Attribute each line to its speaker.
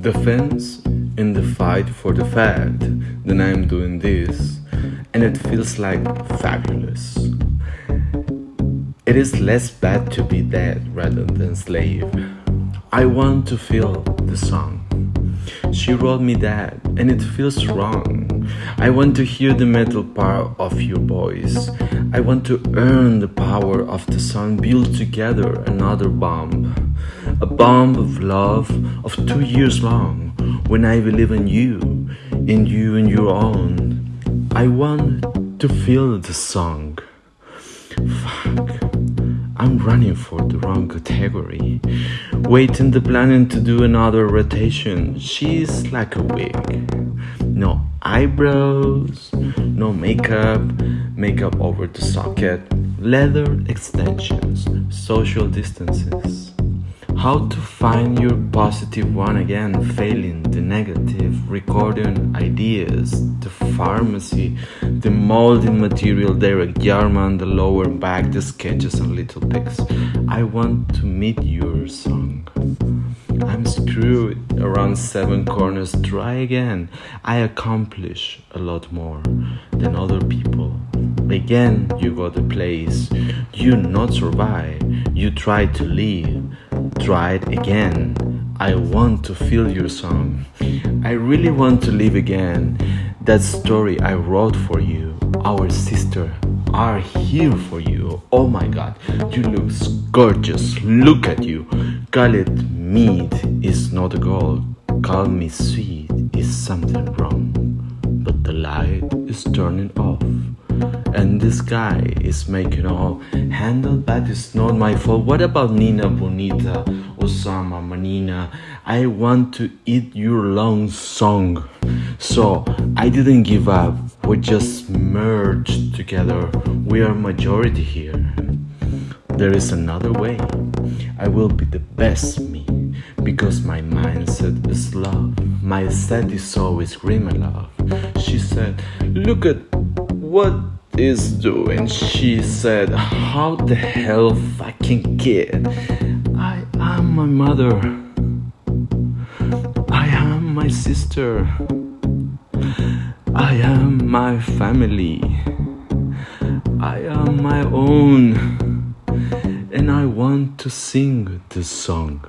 Speaker 1: Defense in the fight for the fact that I'm doing this and it feels like fabulous. It is less bad to be dead rather than slave. I want to feel the song. She wrote me that and it feels wrong. I want to hear the metal part of your voice. I want to earn the power of the sun, build together another bomb. A bomb of love of two years long. When I believe in you, in you and your own. I want to feel the song. Fuck. I'm running for the wrong category. Waiting the planet to do another rotation. She's like a wig. No eyebrows, no makeup, makeup over the socket, leather extensions, social distances. How to find your positive one again, failing the recording ideas, the pharmacy, the molding material, Derek Jarman, the lower back, the sketches and little pics. I want to meet your song. I'm screwed around seven corners. Try again. I accomplish a lot more than other people. Again, you got a place. You not survive. You try to leave try it again. I want to feel your song. I really want to live again. That story I wrote for you, our sister, are here for you. Oh my god, you look gorgeous. Look at you. Call it meat is not a goal. Call me sweet is something wrong. But the light is turning off and this guy is making all handle but it's not my fault what about nina bonita osama manina i want to eat your long song. So i didn't give up. We just merged together. We are majority here. There is another way. I will be the best me because my mindset is love. My set is always screaming love. She said look at what is doing. She said, How the hell fucking kid? I am my mother. I am my sister. I am my family. I am my own. And I want to sing this song.